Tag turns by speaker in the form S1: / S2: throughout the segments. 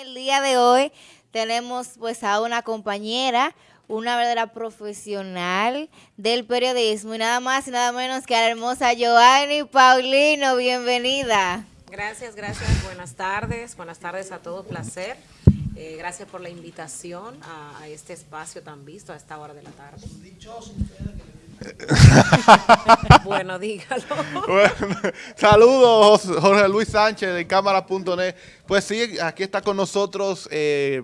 S1: el día de hoy tenemos pues a una compañera, una verdadera profesional del periodismo y nada más y nada menos que a la hermosa Joanny Paulino. Bienvenida.
S2: Gracias, gracias. Buenas tardes. Buenas tardes a todos. Placer. Eh, gracias por la invitación a, a, este espacio tan visto a esta hora de la tarde. bueno, dígalo.
S3: Bueno, saludos, Jorge Luis Sánchez de Cámara.net. Pues sí, aquí está con nosotros eh,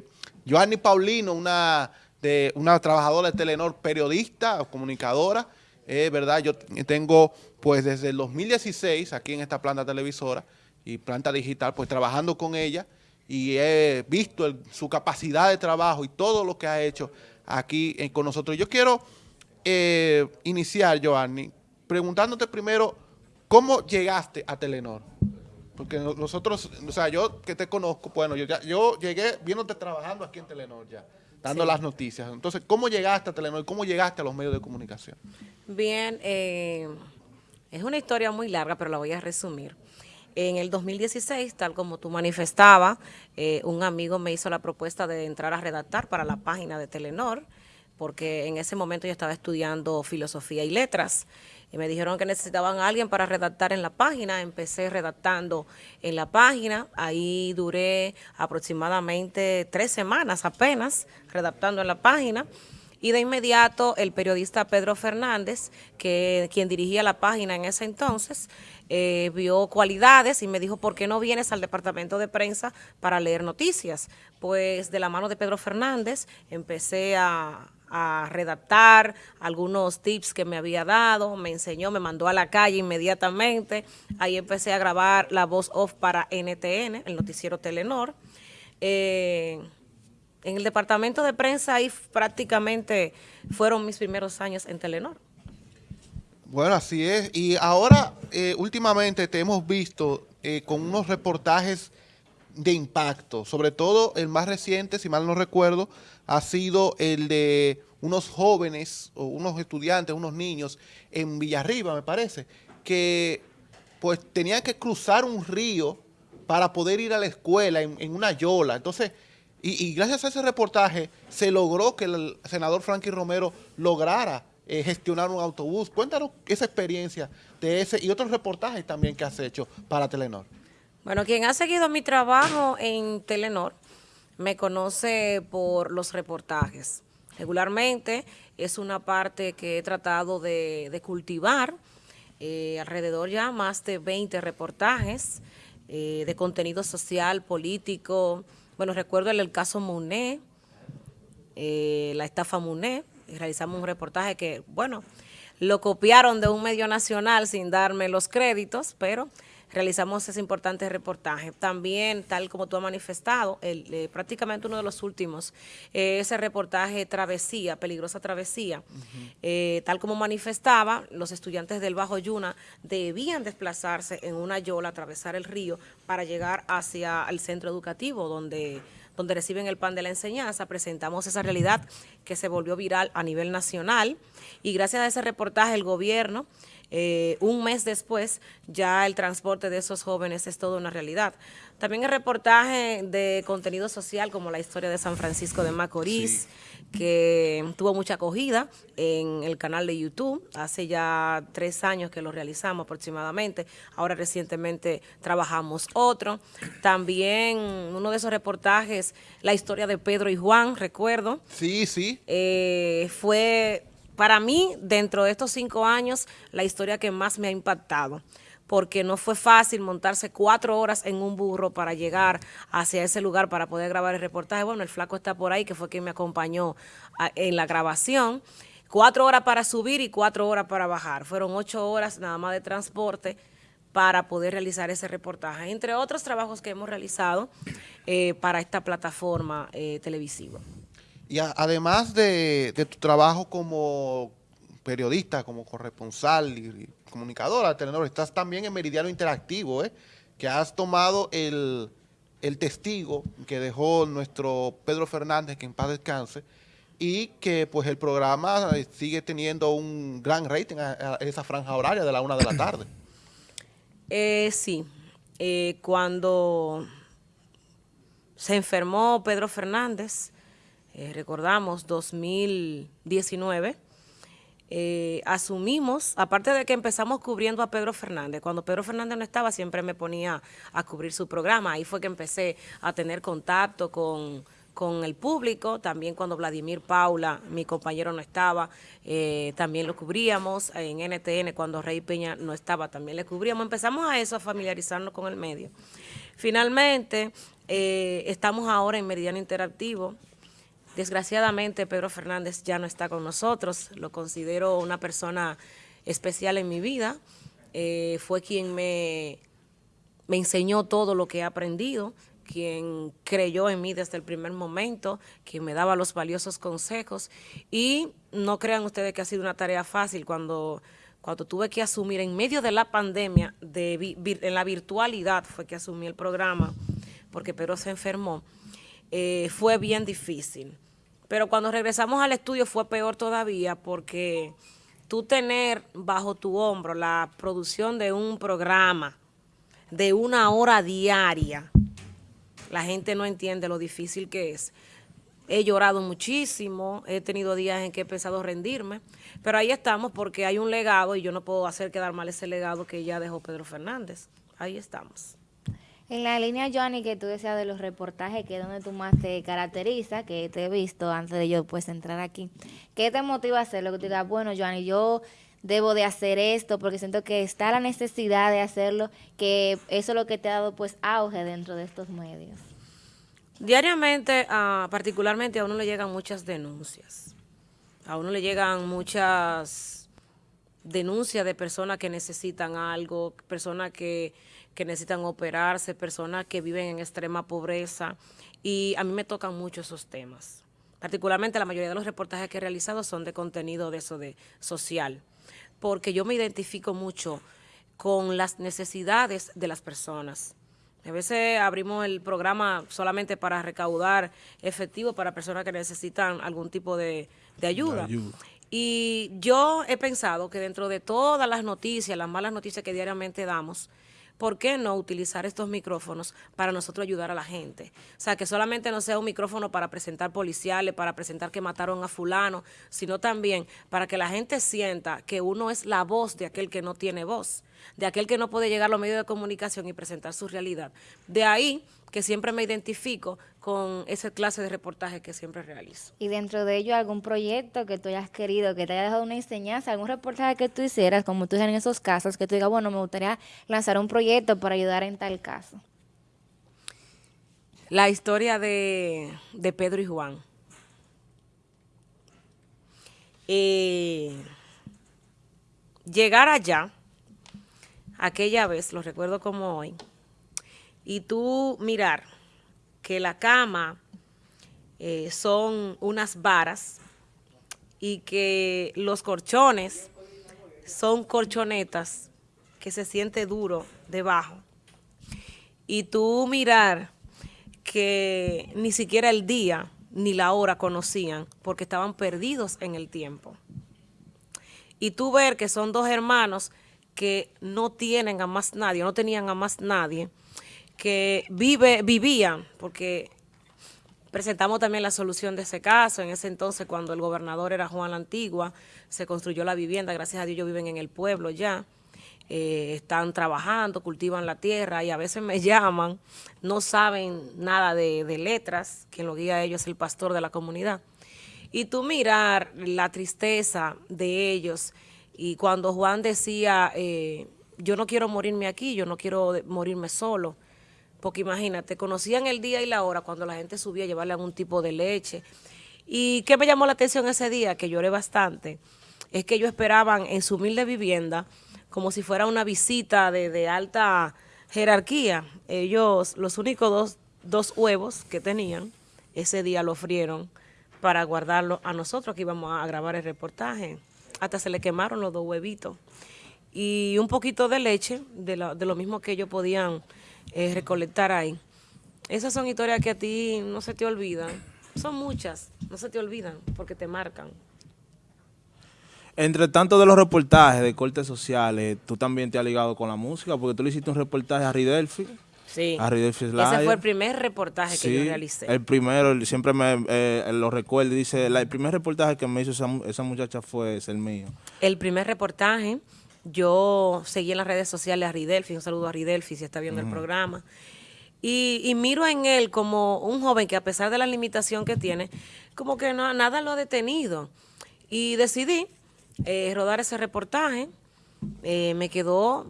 S3: Joanny Paulino, una, de, una trabajadora de Telenor, periodista, comunicadora. Es eh, verdad, yo tengo pues desde el 2016 aquí en esta planta televisora y planta digital, pues trabajando con ella y he visto el, su capacidad de trabajo y todo lo que ha hecho aquí eh, con nosotros. Yo quiero eh, iniciar, Joanny, preguntándote primero, ¿cómo llegaste a Telenor? Porque nosotros, o sea, yo que te conozco, bueno, yo, ya, yo llegué viéndote trabajando aquí en Telenor ya, dando sí. las noticias. Entonces, ¿cómo llegaste a Telenor? ¿Cómo llegaste a los medios de comunicación?
S2: Bien, eh, es una historia muy larga, pero la voy a resumir. En el 2016, tal como tú manifestabas, eh, un amigo me hizo la propuesta de entrar a redactar para la página de Telenor, porque en ese momento yo estaba estudiando filosofía y letras. Y me dijeron que necesitaban a alguien para redactar en la página. Empecé redactando en la página. Ahí duré aproximadamente tres semanas apenas redactando en la página. Y de inmediato el periodista Pedro Fernández, que quien dirigía la página en ese entonces, eh, vio cualidades y me dijo, ¿por qué no vienes al departamento de prensa para leer noticias? Pues de la mano de Pedro Fernández empecé a, a redactar algunos tips que me había dado, me enseñó, me mandó a la calle inmediatamente, ahí empecé a grabar la voz off para NTN, el noticiero Telenor. Eh, en el departamento de prensa ahí prácticamente fueron mis primeros años en Telenor.
S3: Bueno, así es. Y ahora, eh, últimamente te hemos visto eh, con unos reportajes de impacto, sobre todo el más reciente, si mal no recuerdo, ha sido el de unos jóvenes o unos estudiantes, unos niños en Villarriba, me parece, que pues tenían que cruzar un río para poder ir a la escuela en, una yola. Entonces, y, y, gracias a ese reportaje se logró que el senador Frankie Romero lograra eh, gestionar un autobús. Cuéntanos esa experiencia de ese y otros reportajes también que has hecho para Telenor.
S2: Bueno, quien ha seguido mi trabajo en Telenor me conoce por los reportajes. Regularmente es una parte que he tratado de, cultivar, eh, alrededor ya más de 20 reportajes eh, de contenido social, político. Bueno, recuerdo el, el caso Muné, eh, la estafa Muné, realizamos un reportaje que, bueno, lo copiaron de un medio nacional sin darme los créditos, pero realizamos ese importante reportaje. También, tal como tú has manifestado, el, eh, prácticamente uno de los últimos, eh, ese reportaje Travesía, Peligrosa Travesía, uh -huh. eh, tal como manifestaba, los estudiantes del Bajo Yuna debían desplazarse en una yola, atravesar el río para llegar hacia el centro educativo donde donde reciben el pan de la enseñanza, presentamos esa realidad que se volvió viral a nivel nacional y gracias a ese reportaje el gobierno eh, un mes después ya el transporte de esos jóvenes es toda una realidad. También el reportaje de contenido social como la historia de San Francisco de Macorís, sí. que tuvo mucha acogida en el canal de YouTube, hace ya tres años que lo realizamos aproximadamente, ahora recientemente trabajamos otro. También uno de esos reportajes, la historia de Pedro y Juan, recuerdo.
S3: Sí, sí.
S2: Eh, fue para mí, dentro de estos cinco años, la historia que más me ha impactado, porque no fue fácil montarse cuatro horas en un burro para llegar hacia ese lugar para poder grabar el reportaje. Bueno, el flaco está por ahí, que fue quien me acompañó a, en la grabación. Cuatro horas para subir y cuatro horas para bajar. Fueron ocho horas nada más de transporte para poder realizar ese reportaje, entre otros trabajos que hemos realizado eh, para esta plataforma eh, televisiva.
S3: Y además de, tu trabajo como periodista, como corresponsal y, comunicadora de Telenor, estás también en Meridiano Interactivo, ¿eh? que has tomado el, el, testigo que dejó nuestro Pedro Fernández, que en paz descanse, y que pues el programa sigue teniendo un gran rating a, a esa franja horaria de la una de la tarde.
S2: Eh, sí, eh, cuando se enfermó Pedro Fernández, eh, recordamos 2019, eh, asumimos, aparte de que empezamos cubriendo a Pedro Fernández, cuando Pedro Fernández no estaba siempre me ponía a cubrir su programa, ahí fue que empecé a tener contacto con, el público, también cuando Vladimir Paula, mi compañero no estaba, eh, también lo cubríamos, en NTN cuando Rey Peña no estaba, también le cubríamos, empezamos a eso, a familiarizarnos con el medio. Finalmente, estamos ahora en Meridiano Interactivo, Desgraciadamente Pedro Fernández ya no está con nosotros, lo considero una persona especial en mi vida, eh, fue quien me, me enseñó todo lo que he aprendido, quien creyó en mí desde el primer momento, quien me daba los valiosos consejos. Y no crean ustedes que ha sido una tarea fácil cuando, cuando tuve que asumir en medio de la pandemia, de, en la virtualidad fue que asumí el programa porque Pedro se enfermó, eh, fue bien difícil. Pero cuando regresamos al estudio fue peor todavía porque tú tener bajo tu hombro la producción de un programa de una hora diaria, la gente no entiende lo difícil que es. He llorado muchísimo, he tenido días en que he pensado rendirme, pero ahí estamos porque hay un legado y yo no puedo hacer quedar mal ese legado que ya dejó Pedro Fernández. Ahí estamos.
S1: En la línea, Johnny, que tú decías de los reportajes, que es donde tú más te caracteriza, que te he visto antes de yo pues entrar aquí, ¿qué te motiva a hacerlo? Que te digas, bueno, Johnny, yo debo de hacer esto porque siento que está la necesidad de hacerlo, que eso es lo que te ha dado pues auge dentro de estos medios.
S2: Diariamente, ah, particularmente a uno le llegan muchas denuncias, a uno le llegan muchas denuncias de personas que necesitan algo, personas que que necesitan operarse, personas que viven en extrema pobreza y a mí me tocan mucho esos temas. Particularmente la mayoría de los reportajes que he realizado son de contenido de eso, de social, porque yo me identifico mucho con las necesidades de las personas. A veces abrimos el programa solamente para recaudar efectivo para personas que necesitan algún tipo de, ayuda. Y yo he pensado que dentro de todas las noticias, las malas noticias que diariamente damos, ¿por qué no utilizar estos micrófonos para nosotros ayudar a la gente? O sea, que solamente no sea un micrófono para presentar policiales, para presentar que mataron a fulano, sino también para que la gente sienta que uno es la voz de aquel que no tiene voz, de aquel que no puede llegar a los medios de comunicación y presentar su realidad. De ahí que siempre me identifico con esa clase de reportaje que siempre realizo.
S1: Y dentro de ello, algún proyecto que tú hayas querido, que te haya dejado una enseñanza, algún reportaje que tú hicieras, como tú en esos casos, que tú digas, bueno, me gustaría lanzar un proyecto para ayudar en tal caso.
S2: La historia de, Pedro y Juan. Eh, llegar allá, aquella vez, lo recuerdo como hoy, y tú mirar que la cama eh, son unas varas y que los colchones son colchonetas que se siente duro debajo. Y tú mirar que ni siquiera el día ni la hora conocían porque estaban perdidos en el tiempo. Y tú ver que son dos hermanos que no tienen a más nadie, no tenían a más nadie, que vive, vivían, porque presentamos también la solución de ese caso. En ese entonces, cuando el gobernador era Juan la Antigua, se construyó la vivienda. Gracias a Dios, ellos viven en el pueblo ya. Eh, están trabajando, cultivan la tierra y a veces me llaman, no saben nada de, letras, quien lo guía a ellos es el pastor de la comunidad. Y tú mirar la tristeza de ellos y cuando Juan decía, eh, yo no quiero morirme aquí, yo no quiero morirme solo, porque imagínate, conocían el día y la hora cuando la gente subía a llevarle algún tipo de leche. ¿Y qué me llamó la atención ese día? Que lloré bastante. Es que ellos esperaban en su humilde vivienda como si fuera una visita de, alta jerarquía. Ellos, los únicos dos, dos huevos que tenían, ese día lo frieron para guardarlo a nosotros que íbamos a grabar el reportaje. Hasta se le quemaron los dos huevitos. Y un poquito de leche, de lo mismo que ellos podían eh, recolectar ahí. Esas son historias que a ti no se te olvidan. Son muchas, no se te olvidan porque te marcan.
S4: Entre tanto de los reportajes de cortes sociales, tú también te has ligado con la música, porque tú le hiciste un reportaje a Ridelfi.
S2: Sí.
S4: a Slayer.
S2: Ese fue el primer reportaje que yo realicé.
S4: el primero, siempre me eh, lo recuerdo dice, la- el primer reportaje que me hizo esa, esa muchacha fue es el mío.
S2: El primer reportaje, yo seguí en las redes sociales a Ridelfi, un saludo a Ridelfi si está viendo el programa, y, y miro en él como un joven que a pesar de la limitación que tiene, como que no, nada lo ha detenido. Y decidí eh, rodar ese reportaje, eh, me quedó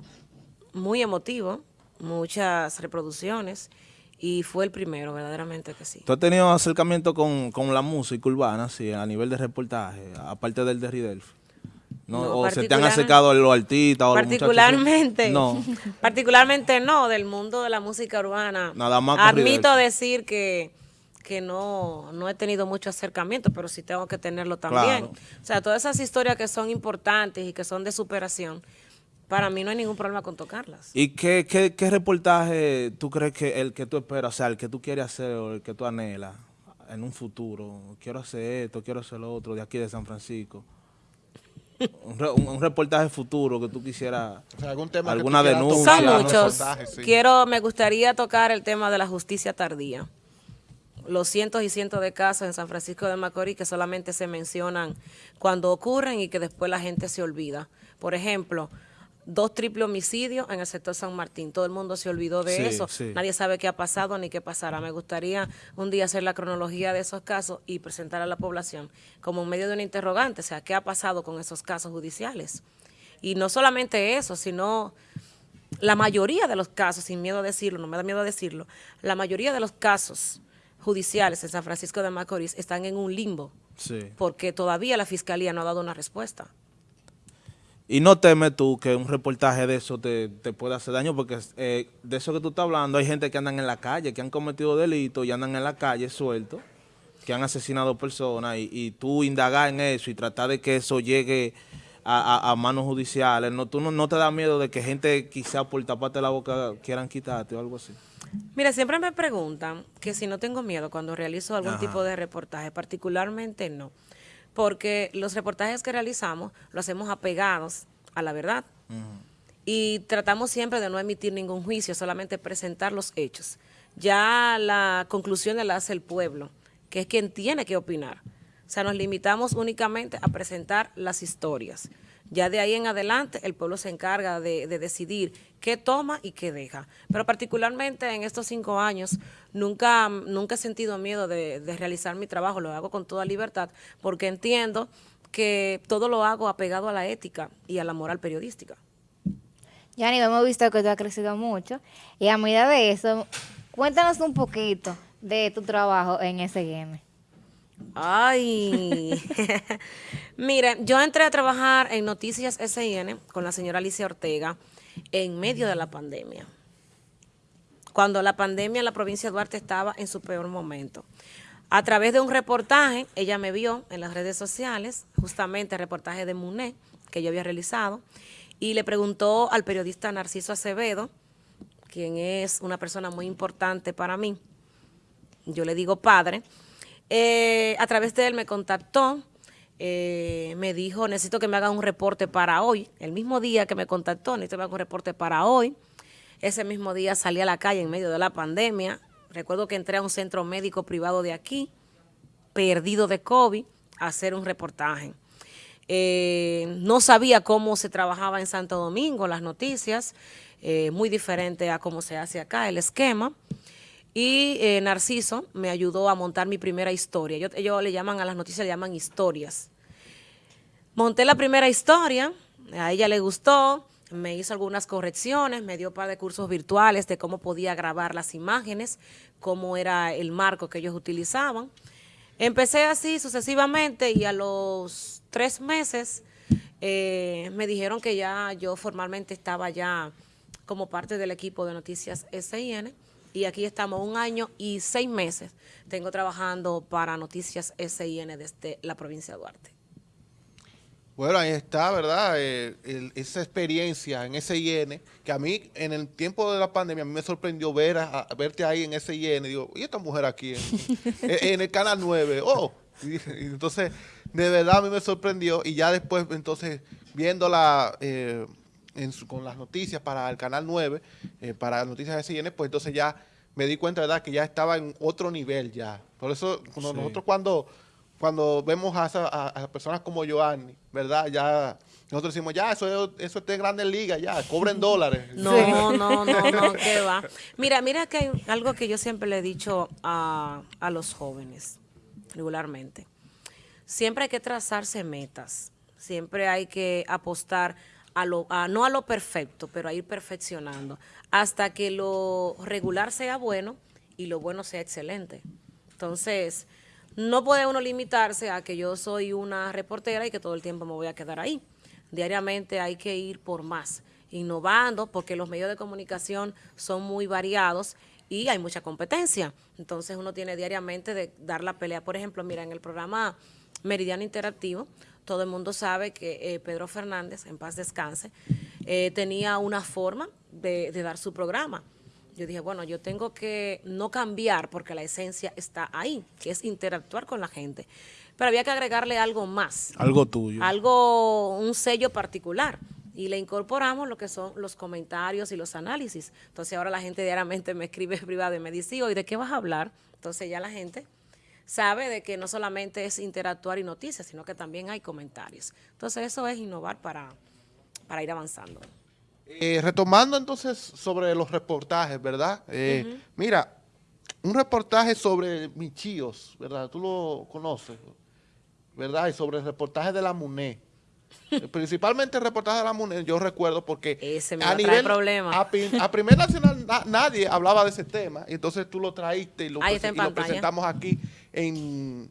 S2: muy emotivo, muchas reproducciones, y fue el primero, verdaderamente que sí.
S4: ¿Tú has tenido acercamiento con, con la música urbana, sí, a nivel de reportaje, aparte del de Ridelfi? ¿No?
S2: No,
S4: ¿O se te han acercado a los artistas o los?
S2: Particularmente,
S4: No.
S2: particularmente no, del mundo de la música urbana.
S4: Nada más con
S2: Admito decir que, que no, no he tenido mucho acercamiento, pero sí tengo que tenerlo también.
S4: Claro.
S2: O sea, todas esas historias que son importantes y que son de superación, para mí no hay ningún problema con tocarlas.
S4: ¿Y qué, qué, qué reportaje tú crees que el que tú esperas, o sea, el que tú quieres hacer o el que tú anhelas en un futuro? Quiero hacer esto, quiero hacer lo otro, de aquí de San Francisco. Un, re- un- un reportaje futuro que tú quisieras,
S3: O sea, algún tema que tú
S4: alguna denuncia.
S2: Son muchos.
S3: sí.
S2: Quiero, me gustaría tocar el tema de la justicia tardía. Los cientos y cientos de casos en San Francisco de Macorís que solamente se mencionan cuando ocurren y que después la gente se olvida. Por ejemplo, dos triple homicidios en el sector San Martín. Todo el mundo se olvidó de
S4: Sí,
S2: eso.
S4: sí.
S2: Nadie sabe qué ha pasado ni qué pasará. Me gustaría un día hacer la cronología de esos casos y presentar a la población como medio de un interrogante. O sea, ¿qué ha pasado con esos casos judiciales? Y no solamente eso, sino la mayoría de los casos, sin miedo a decirlo, no me da miedo a decirlo, la mayoría de los casos judiciales en San Francisco de Macorís están en un limbo,
S4: Sí.
S2: porque todavía la fiscalía no ha dado una respuesta.
S4: Y no temes tú que un reportaje de eso te, te pueda hacer daño, porque eh, de eso que tú estás hablando, hay gente que andan en la calle, que han cometido delitos y andan en la calle sueltos, que han asesinado personas, y, y tú indagar en eso y tratar de que eso llegue a, a- a manos judiciales. No, tú no, no te da miedo de que gente quizá por taparte la boca quieran quitarte o algo así.
S2: Mira, siempre me preguntan que si no tengo miedo cuando realizo algún
S4: Ajá.
S2: tipo de reportaje, particularmente no, porque los reportajes que realizamos lo hacemos apegados a la verdad y tratamos siempre de no emitir ningún juicio, solamente presentar los hechos. Ya la conclusión la hace el pueblo, que es quien tiene que opinar. O sea, nos limitamos únicamente a presentar las historias. Ya de ahí en adelante el pueblo se encarga de, de decidir qué toma y qué deja. Pero particularmente en estos cinco años nunca, nunca he sentido miedo de, de realizar mi trabajo, lo hago con toda libertad porque entiendo que todo lo hago apegado a la ética y a la moral periodística.
S1: Yani, hemos visto que tú has crecido mucho y a medida de eso, cuéntanos un poquito de tu trabajo en SGM.
S2: Ay, miren, yo entré a trabajar en Noticias SIN con la señora Alicia Ortega en medio de la pandemia. Cuando la pandemia en la provincia de Duarte estaba en su peor momento. A través de un reportaje, ella me vio en las redes sociales, justamente el reportaje de MUNE que yo había realizado, y le preguntó al periodista Narciso Acevedo, quien es una persona muy importante para mí, yo le digo padre, eh, a través de él me contactó, eh, me dijo, necesito que me haga un reporte para hoy. El mismo día que me contactó, necesito que me haga un reporte para hoy. Ese mismo día salí a la calle en medio de la pandemia. Recuerdo que entré a un centro médico privado de aquí, perdido de COVID, a hacer un reportaje. Eh, no sabía cómo se trabajaba en Santo Domingo, las noticias, eh, muy diferente a cómo se hace acá, el esquema. Y eh, Narciso me ayudó a montar mi primera historia. Yo- ellos le llaman a las noticias, le llaman historias. Monté la primera historia, a ella le gustó, me hizo algunas correcciones, me dio un par de cursos virtuales de cómo podía grabar las imágenes, cómo era el marco que ellos utilizaban. Empecé así sucesivamente y a los tres meses eh, me dijeron que ya yo formalmente estaba ya como parte del equipo de Noticias SIN y aquí estamos un año y seis meses. Tengo trabajando para Noticias SIN desde la provincia de Duarte.
S3: Bueno, ahí está, ¿verdad? Eh, el- esa experiencia en SIN, que a mí en el tiempo de la pandemia a mí me sorprendió ver a, a- verte ahí en SIN. Digo, ¿y esta mujer aquí en, en el canal 9? Oh, y, y entonces, de verdad a mí me sorprendió. Y ya después, entonces, viéndola, eh, en su- con las noticias para el Canal 9, eh, para Noticias de CN, pues entonces ya me di cuenta, ¿verdad?, que ya estaba en otro nivel ya. Por eso, cuando
S4: Sí.
S3: nosotros cuando, cuando vemos a, esa- a- a personas como Joanny, ¿verdad?, ya nosotros decimos, ya, eso, es- eso está en grandes ligas, ya, cobren dólares.
S2: No, no, no, no, qué va. Mira, mira que hay algo que yo siempre le he dicho a, a los jóvenes, regularmente. Siempre hay que trazarse metas, siempre hay que apostar a lo, a, no a lo perfecto, pero a ir perfeccionando, hasta que lo regular sea bueno y lo bueno sea excelente. Entonces, no puede uno limitarse a que yo soy una reportera y que todo el tiempo me voy a quedar ahí. Diariamente hay que ir por más, innovando, porque los medios de comunicación son muy variados y hay mucha competencia. Entonces uno tiene diariamente de dar la pelea. Por ejemplo, mira, en el programa Meridiano Interactivo, todo el mundo sabe que eh, Pedro Fernández, en paz descanse, eh, tenía una forma de, de dar su programa. Yo dije, bueno, yo tengo que no cambiar porque la esencia está ahí, que es interactuar con la gente. Pero había que agregarle algo más
S4: Algo tuyo.
S2: algo, un sello particular. Y le incorporamos lo que son los comentarios y los análisis. Entonces ahora la gente diariamente me escribe privado y me dice, "Sí, ¿y de qué vas a hablar? Entonces ya la gente sabe de que no solamente es interactuar y noticias, sino que también hay comentarios. Entonces eso es innovar para, para ir avanzando.
S3: Eh, retomando entonces sobre los reportajes, ¿verdad? Eh, Mira, un reportaje sobre Michíos, ¿verdad? Tú lo conoces, ¿verdad? Y sobre el reportaje de la MUNE. Principalmente el reportaje de la MUNE, yo recuerdo porque
S2: Ese me a traer problemas.
S3: A, a Primer Nacional na- nadie hablaba de ese tema, y entonces tú lo traíste y lo,
S2: Ahí está
S3: prese-
S2: en
S3: y lo presentamos aquí en,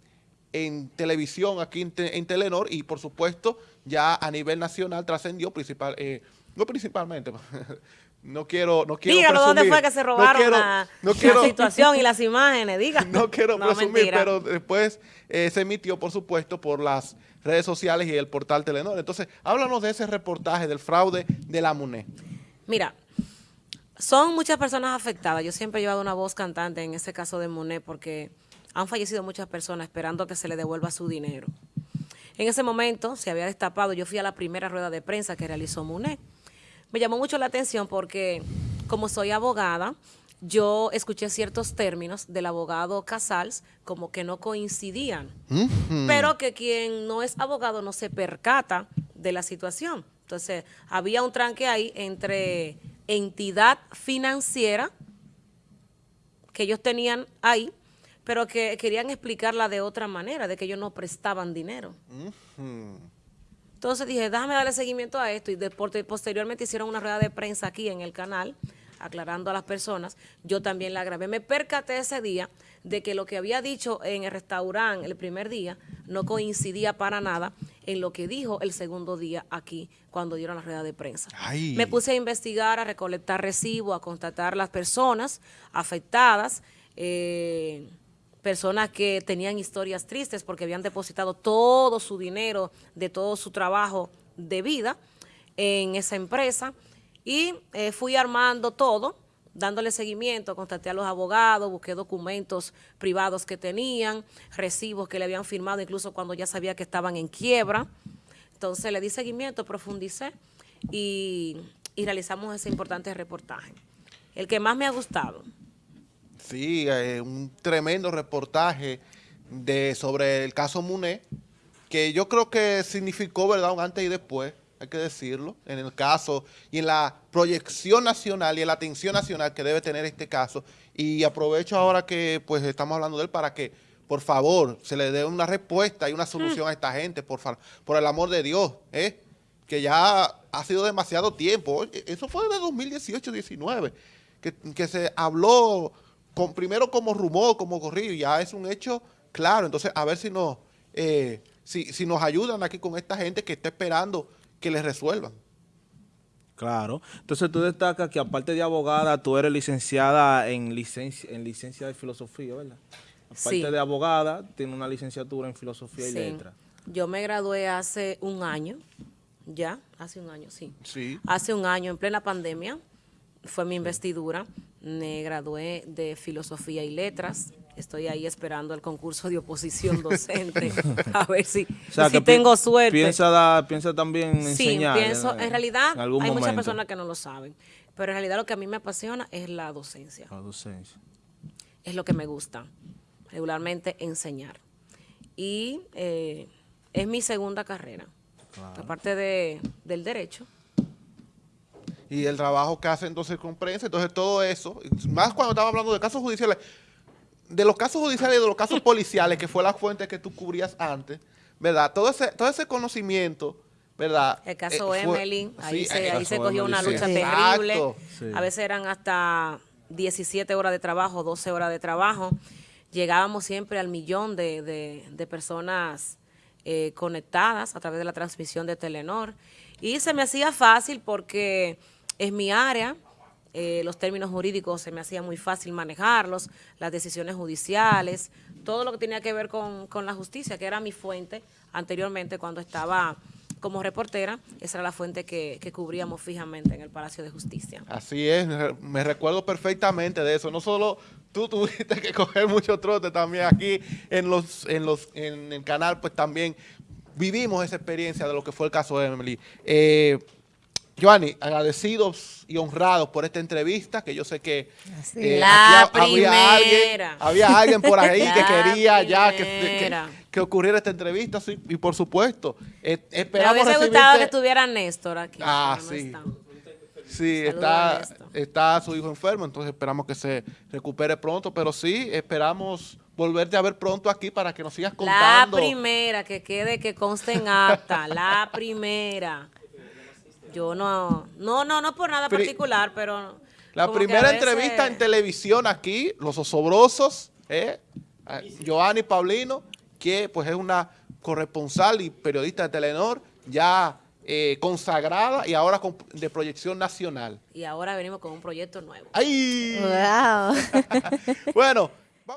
S3: en televisión, aquí en, te- en Telenor, y por supuesto ya a nivel nacional trascendió principal, eh, no principalmente, no quiero, no quiero
S2: Dígalo, ¿dónde fue que se
S3: no
S2: robaron
S3: quiero-
S2: la,
S3: no
S2: la
S3: quiero-
S2: situación y las imágenes? Diga.
S3: no quiero presumir,
S2: mentira.
S3: pero después eh, se emitió, por supuesto, por las redes sociales y el portal Telenor. Entonces, háblanos de ese reportaje del fraude de la MUNE.
S2: Mira, son muchas personas afectadas. Yo siempre he llevado una voz cantante en ese caso de Monet porque han fallecido muchas personas esperando que se le devuelva su dinero. En ese momento se había destapado, yo fui a la primera rueda de prensa que realizó Monet. Me llamó mucho la atención porque como soy abogada, yo escuché ciertos términos del abogado Casals como que no coincidían, pero que quien no es abogado no se percata de la situación. Entonces, había un tranque ahí entre entidad financiera que ellos tenían ahí, pero que querían explicarla de otra manera, de que ellos no prestaban dinero. Entonces dije, déjame darle seguimiento a esto y de- posteriormente hicieron una rueda de prensa aquí en el canal aclarando a las personas. Yo también la grabé. Me percaté ese día de que lo que había dicho en el restaurante el primer día no coincidía para nada en lo que dijo el segundo día aquí cuando dieron la rueda de prensa.
S3: Ay.
S2: Me puse a investigar, a recolectar recibos, a constatar las personas afectadas. eh, personas que tenían historias tristes porque habían depositado todo su dinero de todo su trabajo de vida en esa empresa y eh, fui armando todo, dándole seguimiento, contacté a los abogados, busqué documentos privados que tenían, recibos que le habían firmado incluso cuando ya sabía que estaban en quiebra. Entonces le di seguimiento, profundicé y, y realizamos ese importante reportaje. El que más me ha gustado.
S3: Sí, eh, un tremendo reportaje de, sobre el caso Muné, que yo creo que significó, ¿verdad?, un antes y después, hay que decirlo, en el caso y en la proyección nacional y en la atención nacional que debe tener este caso. Y aprovecho ahora que pues estamos hablando de él para que, por favor, se le dé una respuesta y una solución a esta gente, por, por el amor de Dios, ¿eh? que ya ha sido demasiado tiempo. Eso fue de 2018-19, que, que se habló con, primero como rumor, como corrido, ya es un hecho claro. Entonces, a ver si nos, eh, si, si nos ayudan aquí con esta gente que está esperando que les resuelvan.
S4: Claro. Entonces tú destacas que aparte de abogada, tú eres licenciada en licencia, en licencia de filosofía, ¿verdad? Aparte
S2: Sí.
S4: de abogada, tiene una licenciatura en filosofía y
S2: Sí.
S4: letras.
S2: Yo me gradué hace un año, ya, hace un año, sí.
S3: Sí.
S2: Hace un año, en plena pandemia, fue mi investidura. Me gradué de filosofía y letras Estoy ahí esperando el concurso de oposición docente, a ver si,
S4: O sea,
S2: si
S4: que pi-
S2: tengo suerte.
S4: Piensa, también
S2: Sí,
S4: enseñar.
S2: pienso, en realidad
S4: en algún
S2: hay muchas personas que no lo saben, pero en realidad lo que a mí me apasiona es la docencia,
S4: La docencia.
S2: es lo que me gusta, regularmente enseñar. Y eh, es mi segunda carrera, aparte de, del derecho.
S3: Y el trabajo que hace entonces con prensa, entonces todo eso, más cuando estaba hablando de casos judiciales, de los casos judiciales y de los casos policiales, que fue la fuente que tú cubrías antes, ¿verdad? Todo ese, todo ese conocimiento, ¿verdad?
S2: El caso
S3: Eh, fue-
S2: ahí
S3: sí,
S2: se, ahí se cogió una lucha
S3: sí.
S2: terrible.
S4: Sí.
S2: A veces eran hasta 17 horas de trabajo, 12 horas de trabajo. Llegábamos siempre al millón de, de- de personas eh, conectadas a través de la transmisión de Telenor. Y se me hacía fácil porque es mi área, eh, los términos jurídicos se me hacía muy fácil manejarlos, las decisiones judiciales, todo lo que tenía que ver con, con la justicia, que era mi fuente anteriormente cuando estaba como reportera, esa era la fuente que, que cubríamos fijamente en el Palacio de Justicia.
S3: Así es, me- recuerdo perfectamente de eso. No solo tú tuviste que coger mucho trote también aquí en los, en los, en el canal, pues también vivimos esa experiencia de lo que fue el caso de Emily. Eh, Joanny, agradecidos y honrados por esta entrevista, que yo sé que eh,
S2: La
S3: aquí ha- había alguien, había alguien por ahí que
S2: La
S3: quería ya que,
S2: primera.
S3: que- que ocurriera esta entrevista, sí, y por supuesto, eh,
S2: Me
S3: esperamos
S2: gustado que estuviera Néstor aquí.
S3: Ah,
S2: no
S3: sí.
S2: está.
S3: Sí, está, está su hijo enfermo, entonces esperamos que se recupere pronto, pero sí, esperamos volverte a ver pronto aquí para que nos sigas
S2: La
S3: contando.
S2: primera, que quede, que conste en acta, la primera. Yo no, no, no, no por nada
S3: Pri-
S2: particular, pero...
S3: La primera
S2: veces-
S3: entrevista en televisión aquí, Los Osobrosos, ¿eh? A Joanny Paulino, que pues es una corresponsal y periodista de Telenor, ya eh, consagrada y ahora con- de proyección nacional.
S2: Y ahora venimos con un proyecto nuevo.
S3: ¡Ay!
S1: Wow.
S3: Bueno,